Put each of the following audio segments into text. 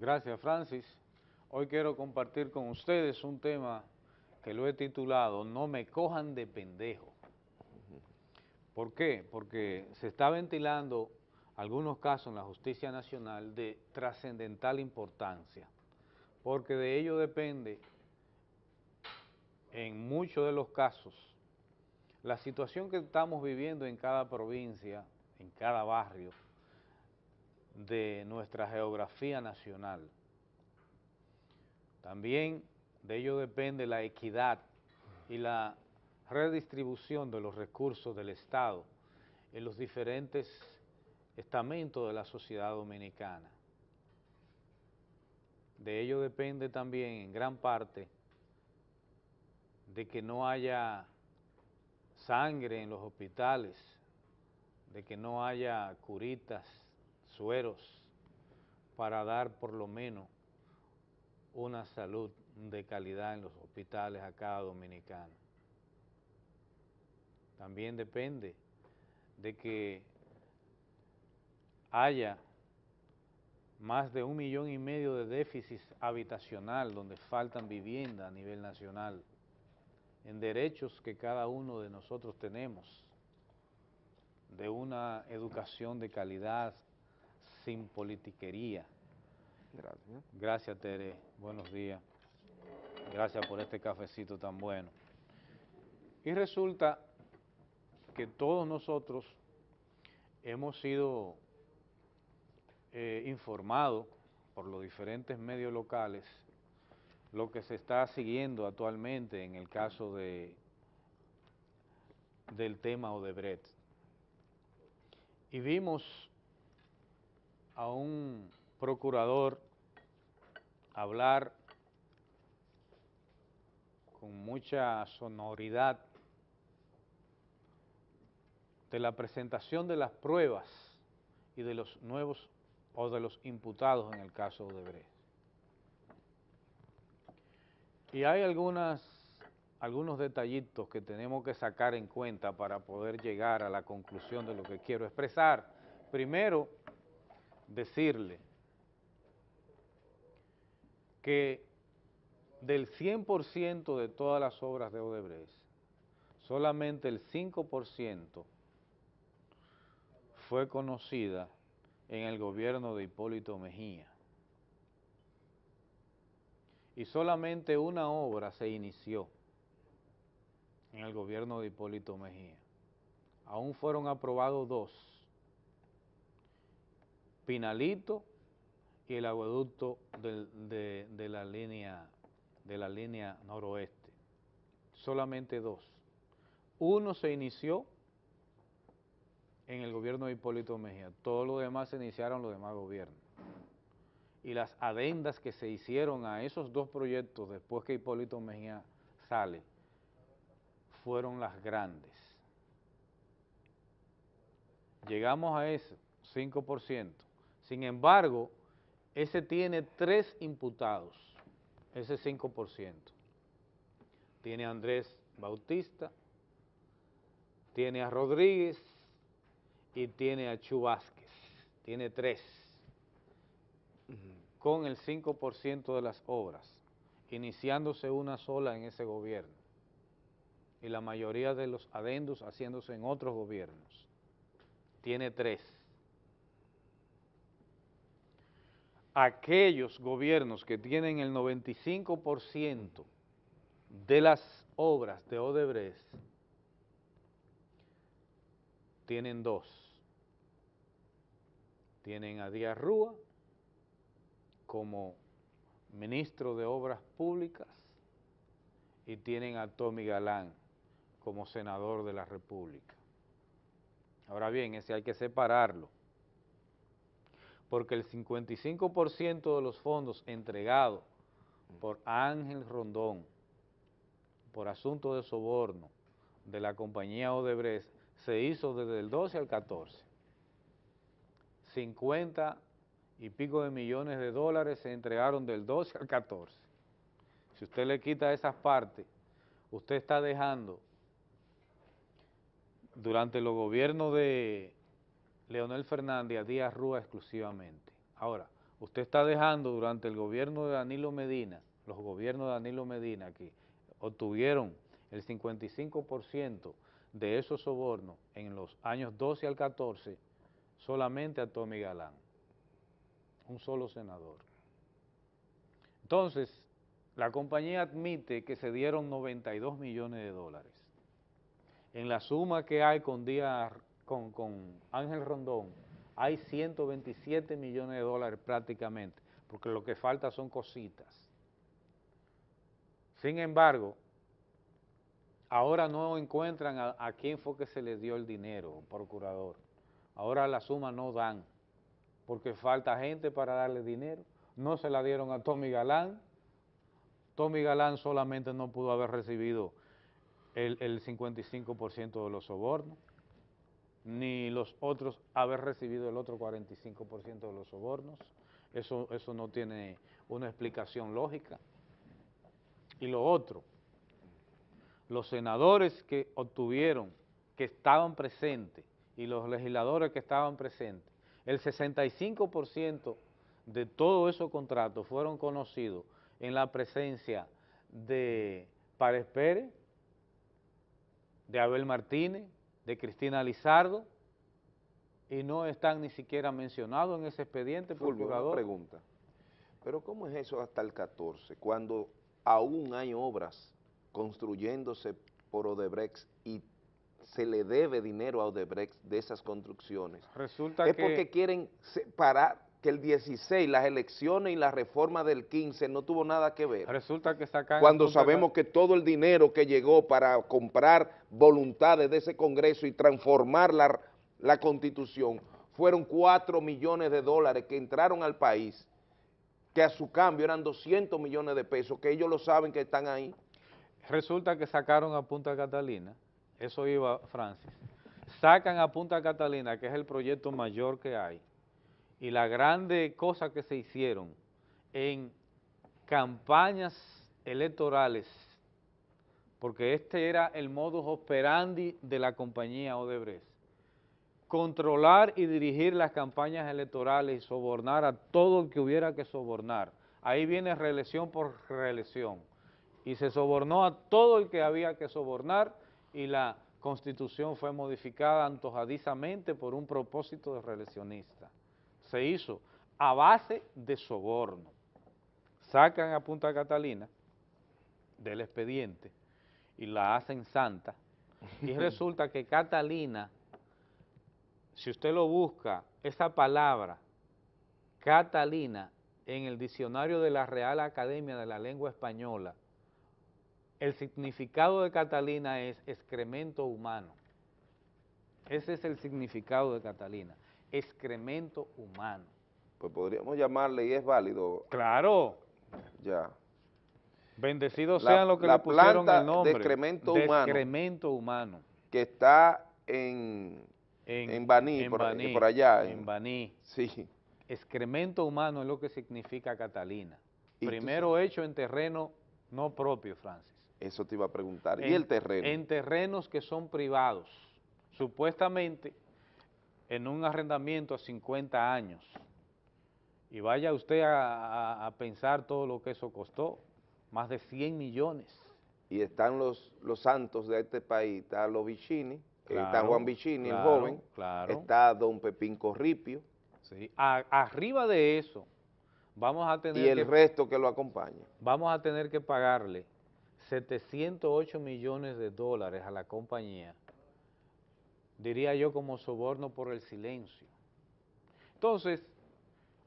Gracias, Francis. Hoy quiero compartir con ustedes un tema que lo he titulado No me cojan de pendejo. ¿Por qué? Porque se está ventilando algunos casos en la justicia nacional de trascendental importancia, porque de ello depende, en muchos de los casos, la situación que estamos viviendo en cada provincia, en cada barrio, de nuestra geografía nacional. También de ello depende la equidad y la redistribución de los recursos del Estado en los diferentes estamentos de la sociedad dominicana. De ello depende también en gran parte de que no haya sangre en los hospitales, de que no haya curitas, sueros, para dar por lo menos una salud de calidad en los hospitales a cada dominicano. También depende de que haya más de un millón y medio de déficit habitacional donde faltan viviendas a nivel nacional, en derechos que cada uno de nosotros tenemos, de una educación de calidad sin politiquería. Gracias. Gracias, Tere. Buenos días. Gracias por este cafecito tan bueno. Y resulta que todos nosotros hemos sido eh, informados por los diferentes medios locales lo que se está siguiendo actualmente en el caso de del tema Odebrecht. Y vimos a un procurador hablar con mucha sonoridad de la presentación de las pruebas y de los nuevos o de los imputados en el caso de Brecht. Y hay algunas, algunos detallitos que tenemos que sacar en cuenta para poder llegar a la conclusión de lo que quiero expresar. Primero, decirle que del 100% de todas las obras de Odebrecht, solamente el 5% fue conocida en el gobierno de Hipólito Mejía. Y solamente una obra se inició en el gobierno de Hipólito Mejía. Aún fueron aprobados dos, Pinalito y el aguaducto de, la línea, de la línea noroeste. Solamente dos. Uno se inició en el gobierno de Hipólito Mejía, todos los demás se iniciaron los demás gobiernos. Y las adendas que se hicieron a esos dos proyectos después que Hipólito Mejía sale, fueron las grandes. Llegamos a ese 5%. Sin embargo, ese tiene tres imputados, ese 5%. Tiene a Andrés Bautista, tiene a Rodríguez y tiene a Chu Tiene tres, con el 5% de las obras, iniciándose una sola en ese gobierno y la mayoría de los adendos haciéndose en otros gobiernos. Tiene tres. Aquellos gobiernos que tienen el 95% de las obras de Odebrecht tienen dos. Tienen a Díaz Rúa como ministro de Obras Públicas y tienen a Tommy Galán como senador de la República. Ahora bien, ese hay que separarlo porque el 55% de los fondos entregados por Ángel Rondón por asunto de soborno de la compañía Odebrecht se hizo desde el 12 al 14. 50 y pico de millones de dólares se entregaron del 12 al 14. Si usted le quita esas partes, usted está dejando durante los gobiernos de Leonel Fernández a Díaz Rúa exclusivamente. Ahora, usted está dejando durante el gobierno de Danilo Medina, los gobiernos de Danilo Medina que obtuvieron el 55% de esos sobornos en los años 12 al 14 solamente a Tommy Galán, un solo senador. Entonces, la compañía admite que se dieron 92 millones de dólares. En la suma que hay con, con, Ángel Rondón, hay 127 millones de dólares prácticamente, porque lo que falta son cositas. Sin embargo, ahora no encuentran a, quién fue que se le dio el dinero, procurador. Ahora la suma no dan, porque falta gente para darle dinero. No se la dieron a Tommy Galán. Tommy Galán solamente no pudo haber recibido el, el 55% de los sobornos, ni los otros haber recibido el otro 45% de los sobornos. Eso, eso no tiene una explicación lógica. Y lo otro, los senadores que obtuvieron, que estaban presentes, y los legisladores que estaban presentes, el 65% de todos esos contratos fueron conocidos en la presencia de Párez Pérez, de Abel Martínez, de Cristina Lizardo, y no están ni siquiera mencionados en ese expediente, Fulvio, una pregunta, pero ¿cómo es eso hasta el 14, cuando aún hay obras construyéndose por Odebrecht y se le debe dinero a Odebrecht de esas construcciones. Resulta es porque quieren separar que el 16, las elecciones y la reforma del 15 no tuvo nada que ver. Resulta que sacan... Cuando sabemos que todo el dinero que llegó para comprar voluntades de ese Congreso y transformar la, la Constitución fueron 4 millones de dólares que entraron al país, que a su cambio eran 200 millones de pesos, que ellos lo saben que están ahí. Resulta que sacaron a Punta Catalina, eso iba Francis, sacan a Punta Catalina, que es el proyecto mayor que hay, y la grande cosa que se hicieron en campañas electorales, porque este era el modus operandi de la compañía Odebrecht, controlar y dirigir las campañas electorales y sobornar a todo el que hubiera que sobornar. Ahí viene reelección por reelección y se sobornó a todo el que había que sobornar y la Constitución fue modificada antojadizamente por un propósito de reeleccionista. Se hizo a base de soborno. Sacan a Punta Catalina del expediente y la hacen santa y resulta que Catalina, si usted lo busca, esa palabra, Catalina, en el diccionario de la Real Academia de la Lengua Española, el significado de Catalina es excremento humano. Ese es el significado de Catalina, excremento humano. Pues podríamos llamarle y es válido. Claro. Ya. Bendecidos sean los que le pusieron el nombre. de excremento humano. excremento humano. Que está en, en, Baní, por, allá. En, Baní. Sí. Excremento humano es lo que significa Catalina. Primero hecho en terreno no propio, Francis. Eso te iba a preguntar. ¿Y el terreno? En terrenos que son privados, supuestamente en un arrendamiento a 50 años. Y vaya usted a, pensar todo lo que eso costó, más de 100 millones. Y están los, los santos de este país, está los Vicini, está Juan Vicini, el joven, está don Pepín Corripio. Sí. arriba de eso, vamos a tener Y el resto que lo acompaña. Vamos a tener que pagarle 708 millones de dólares a la compañía, diría yo como soborno por el silencio. Entonces,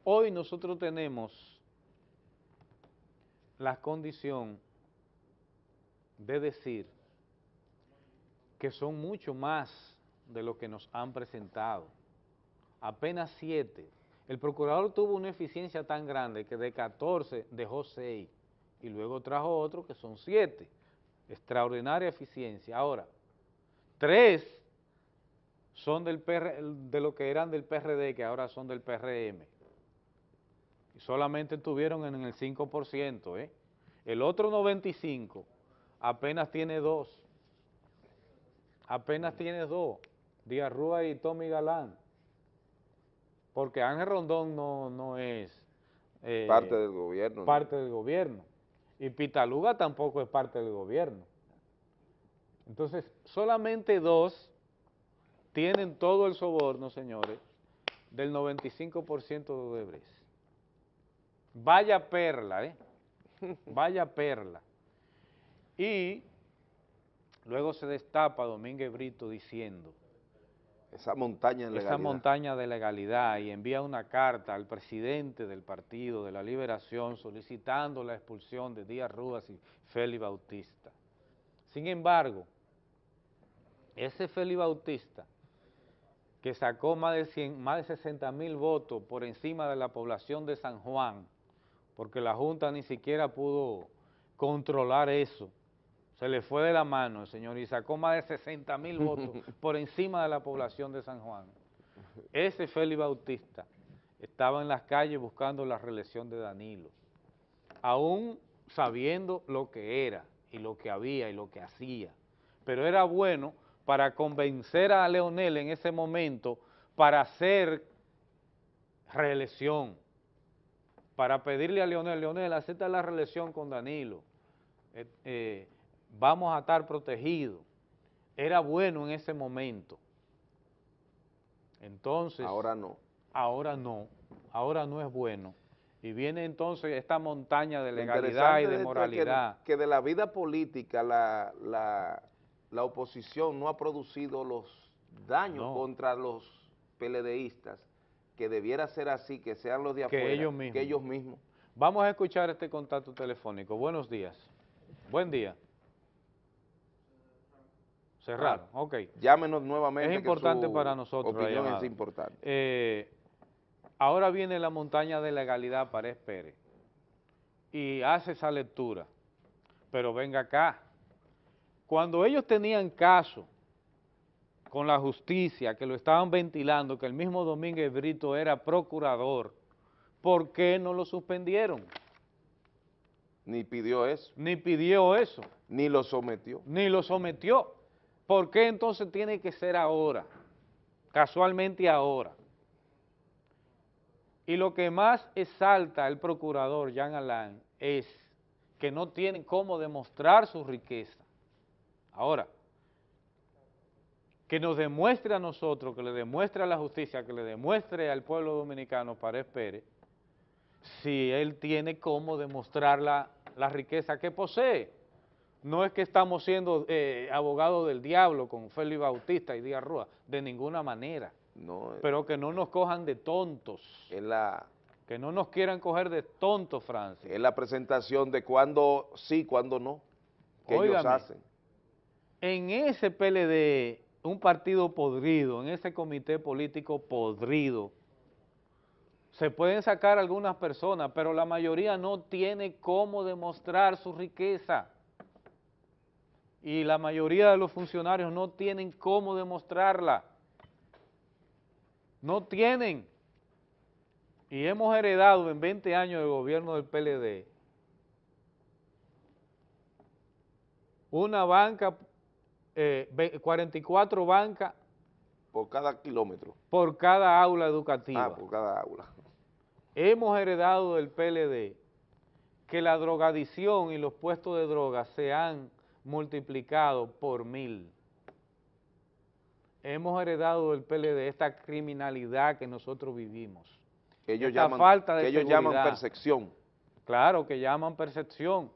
hoy nosotros tenemos la condición de decir que son mucho más de lo que nos han presentado. Apenas siete. El procurador tuvo una eficiencia tan grande que de 14 dejó seis y luego trajo otro que son siete. Extraordinaria eficiencia. Ahora, tres son del de lo que eran del PRD, que ahora son del PRM. Y solamente estuvieron en el 5%, ¿eh? El otro 95 apenas tiene dos. Apenas tiene dos. Díaz Rúa y Tommy Galán. Porque Ángel Rondón no, no es eh, parte del gobierno. Parte del gobierno. Y Pitaluga tampoco es parte del gobierno. Entonces, solamente dos tienen todo el soborno, señores, del 95% de Odebrecht. Vaya perla, ¿eh? Vaya perla. Y luego se destapa Domínguez Brito diciendo, esa montaña de legalidad. Esa montaña de legalidad y envía una carta al presidente del Partido de la Liberación solicitando la expulsión de Díaz Rúas y Félix Bautista. Sin embargo, ese Félix Bautista, que sacó más de, 100, más de 60 mil votos por encima de la población de San Juan, porque la Junta ni siquiera pudo controlar eso, se le fue de la mano, señor, y sacó más de 60 mil votos por encima de la población de San Juan. Ese Félix Bautista. Estaba en las calles buscando la reelección de Danilo, aún sabiendo lo que era y lo que había y lo que hacía, pero era bueno para convencer a Leonel en ese momento para hacer reelección, para pedirle a Leonel, Leonel, acepta la reelección con Danilo, eh, eh, vamos a estar protegidos. Era bueno en ese momento. Entonces... Ahora no. Ahora no, ahora no es bueno. Y viene entonces esta montaña de legalidad y de moralidad. Que, de la vida política la, la, oposición no ha producido los daños contra los PLDistas, que debiera ser así, que sean los de afuera, que ellos mismos. Que ellos mismos. Vamos a escuchar este contacto telefónico. Buenos días. Buen día. Cerrar, ah, ok. Llámenos nuevamente. Es importante para nosotros. Opinión es importante. Eh, ahora viene la montaña de legalidad para Pérez y hace esa lectura. Pero venga acá. Cuando ellos tenían caso con la justicia, que lo estaban ventilando, que el mismo Domínguez Brito era procurador, ¿por qué no lo suspendieron? Ni pidió eso. Ni pidió eso. Ni lo sometió. Ni lo sometió. ¿Por qué entonces tiene que ser ahora? Casualmente ahora. Y lo que más exalta el procurador Jean Alain es que no tienen cómo demostrar su riqueza. Ahora, que nos demuestre a nosotros, que le demuestre a la justicia, que le demuestre al pueblo dominicano, Párez Pérez, si él tiene cómo demostrar la, la riqueza que posee no es que estamos siendo eh, abogados del diablo con Félix Bautista y Díaz Rúa, de ninguna manera. No, Pero que no nos cojan de tontos. la, que no nos quieran coger de tontos, Francis. Es la presentación de cuándo sí, cuándo no, que ellos hacen. En ese PLD, un partido podrido, en ese comité político podrido, se pueden sacar algunas personas, pero la mayoría no tiene cómo demostrar su riqueza y la mayoría de los funcionarios no tienen cómo demostrarla. No tienen. Y hemos heredado en 20 años de gobierno del PLD una banca, 44 eh, bancas. Por cada kilómetro. Por cada aula educativa. Ah, por cada aula. Hemos heredado del PLD que la drogadicción y los puestos de droga se han multiplicado por mil. Hemos heredado del PLD esta criminalidad que nosotros vivimos. ellos llaman, falta de que ellos llaman percepción. Claro, que llaman percepción.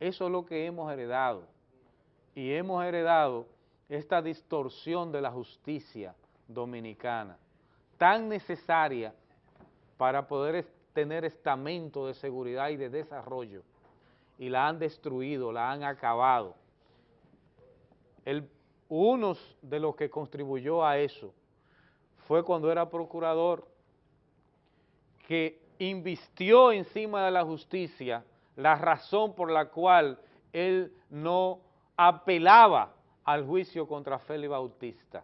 Eso es lo que hemos heredado. Y hemos heredado esta distorsión de la justicia dominicana, tan necesaria para poder tener estamento de seguridad y de desarrollo, y la han destruido, la han acabado. Uno de los que contribuyó a eso fue cuando era procurador, que invistió encima de la justicia la razón por la cual él no apelaba al juicio contra Félix Bautista,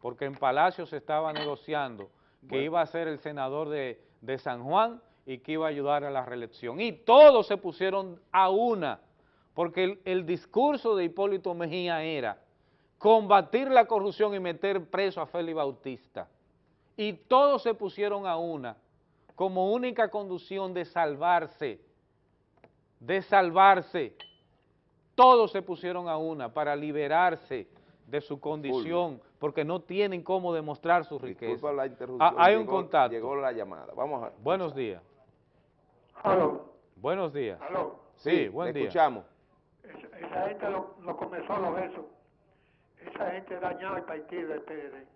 porque en Palacio se estaba negociando que iba a ser el senador de, de San Juan y que iba a ayudar a la reelección. Y todos se pusieron a una porque el, discurso de Hipólito Mejía era combatir la corrupción y meter preso a Félix Bautista. Y todos se pusieron a una como única conducción de salvarse, de salvarse. Todos se pusieron a una para liberarse de su condición, porque no tienen cómo demostrar su riqueza. Disculpa la interrupción. Ah, hay un contacto. Llegó la llamada. Vamos a... Buenos días. Aló, Buenos días. aló. Sí, buen le día. escuchamos. Esa, esa gente lo, lo comenzó los besos. Esa gente dañaba el partido del PLD.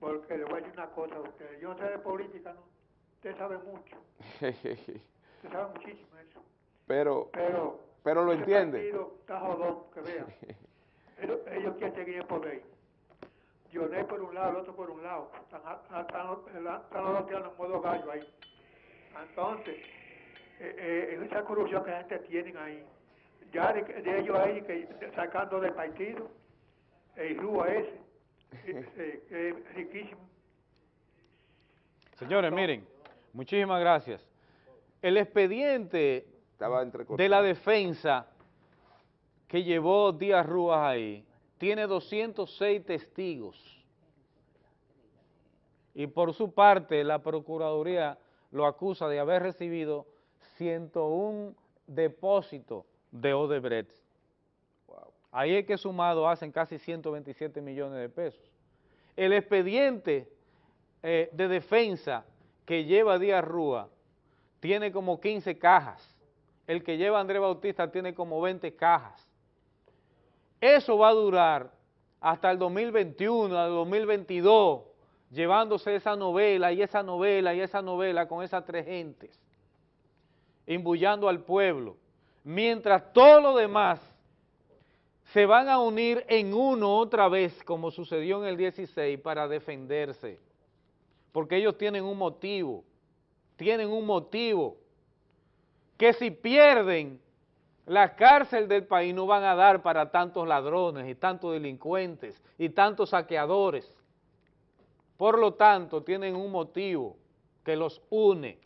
Porque le voy a decir una cosa a ustedes. Yo no sé de política, ¿no? Usted sabe mucho. Usted sabe muchísimo eso. pero, Pero... pero lo entiende. partido está jodón, que vean. ellos, ellos quieren seguir en poder. Dionel por un lado, el otro por un lado. Están, están, los- están los dos tirando en modo gallo ahí. Entonces, eh, eh, esa corrupción que la gente tiene ahí, ya de, de ellos ahí que sacando del partido, el Rúa ese, que es riquísimo. Señores, miren, muchísimas gracias. El expediente Estaba entrecortado. de la defensa que llevó Díaz Rúas ahí tiene 206 testigos. Y por su parte, la Procuraduría lo acusa de haber recibido 101 depósitos de Odebrecht. Wow. Ahí es que sumado hacen casi 127 millones de pesos. El expediente eh, de defensa que lleva Díaz Rúa tiene como 15 cajas. El que lleva Andrés Bautista tiene como 20 cajas. Eso va a durar hasta el 2021, al 2022, llevándose esa novela y esa novela y esa novela con esas tres gentes, imbullando al pueblo, mientras todo lo demás se van a unir en uno otra vez, como sucedió en el 16, para defenderse, porque ellos tienen un motivo, tienen un motivo, que si pierden la cárcel del país no van a dar para tantos ladrones y tantos delincuentes y tantos saqueadores. Por lo tanto, tienen un motivo que los une.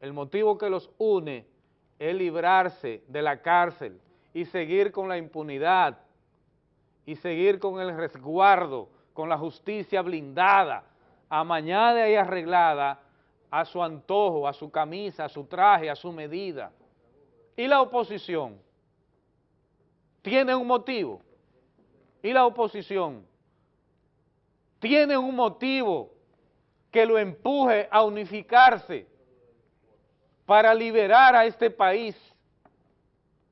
El motivo que los une es librarse de la cárcel y seguir con la impunidad y seguir con el resguardo, con la justicia blindada, amañada y arreglada a su antojo, a su camisa, a su traje, a su medida. Y la oposición tiene un motivo. Y la oposición tiene un motivo que lo empuje a unificarse para liberar a este país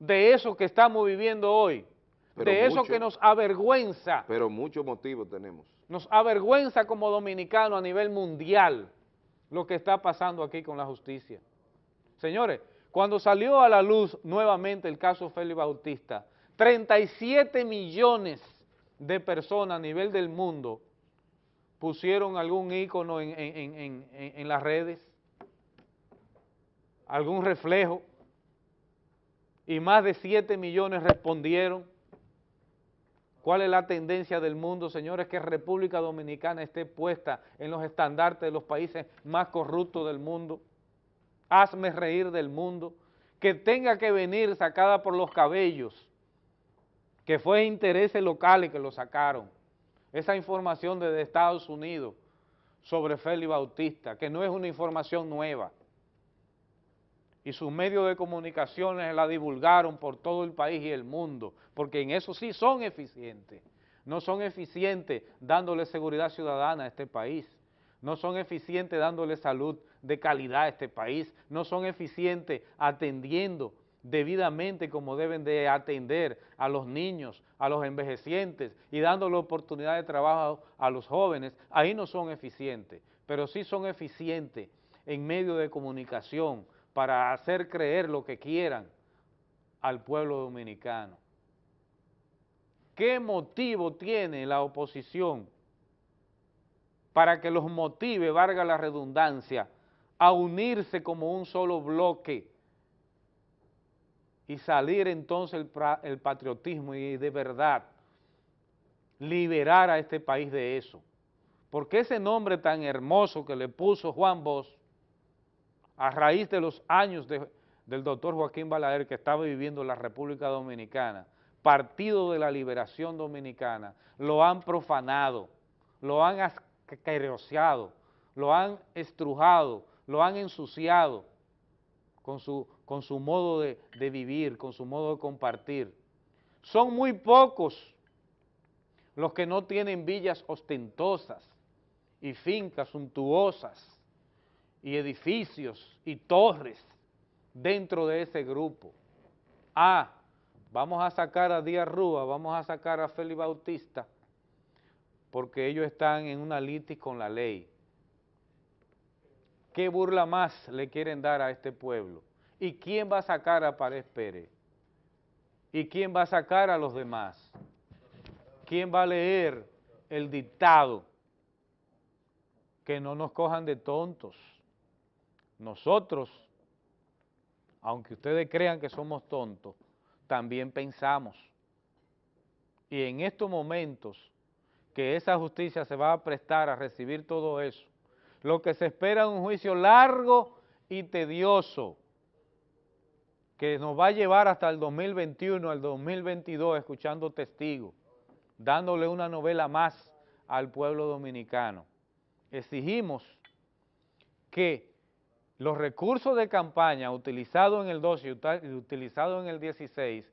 de eso que estamos viviendo hoy, Pero de eso que nos avergüenza, Pero muchos motivos tenemos. nos avergüenza como dominicanos a nivel mundial lo que está pasando aquí con la justicia. Señores, cuando salió a la luz nuevamente el caso Félix Bautista, 37 millones de personas a nivel del mundo pusieron algún ícono en, en- en- en- las redes, algún reflejo, y más de 7 millones respondieron. ¿Cuál es la tendencia del mundo, señores? Que República Dominicana esté puesta en los estandartes de los países más corruptos del mundo. Hazme reír del mundo. Que tenga que venir sacada por los cabellos, que fue intereses locales que lo sacaron. Esa información desde Estados Unidos sobre Félix Bautista, que no es una información nueva. Y sus medios de comunicaciones la divulgaron por todo el país y el mundo, porque en eso sí son eficientes. No son eficientes dándole seguridad ciudadana a este país. No son eficientes dándole salud de calidad a este país. No son eficientes atendiendo debidamente como deben de atender a los niños, a los envejecientes y dándole oportunidad de trabajo a los jóvenes. Ahí no son eficientes, pero sí son eficientes en medios de comunicación para hacer creer lo que quieran al pueblo dominicano. ¿Qué motivo tiene la oposición para que los motive, valga la redundancia, a unirse como un solo bloque y salir entonces el, patriotismo y de verdad liberar a este país de eso? Porque ese nombre tan hermoso que le puso Juan Bosch a raíz de los años de- del doctor Joaquín Balaguer que estaba viviendo en la República Dominicana, Partido de la Liberación Dominicana, lo han profanado, lo han asqueroseado, lo han estrujado, lo han ensuciado con su, con su modo de, de vivir, con su modo de compartir. Son muy pocos los que no tienen villas ostentosas y fincas suntuosas y edificios y torres dentro de ese grupo. Ah, vamos a sacar a Díaz Rúa, vamos a sacar a Félix Bautista, porque ellos están en una litis con la ley. ¿Qué burla más le quieren dar a este pueblo? ¿Y quién va a sacar a Pared Pérez? ¿Y quién va a sacar a los demás? ¿Quién va a leer el dictado? Que no nos cojan de tontos. Nosotros, aunque ustedes crean que somos tontos, también pensamos. Y en estos momentos que esa justicia se va a prestar a recibir todo eso, lo que se espera es un juicio largo y tedioso, que nos va a llevar hasta el 2021, al 2022, escuchando testigos, dándole una novela más al pueblo dominicano. Exigimos que los recursos de campaña utilizados en el 12 y utilizados en el 16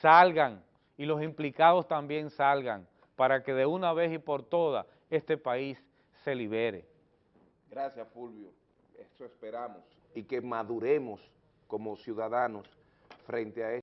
salgan y los implicados también salgan para que de una vez y por todas este país se libere. Gracias, Fulvio. Eso esperamos y que maduremos como ciudadanos frente a esto.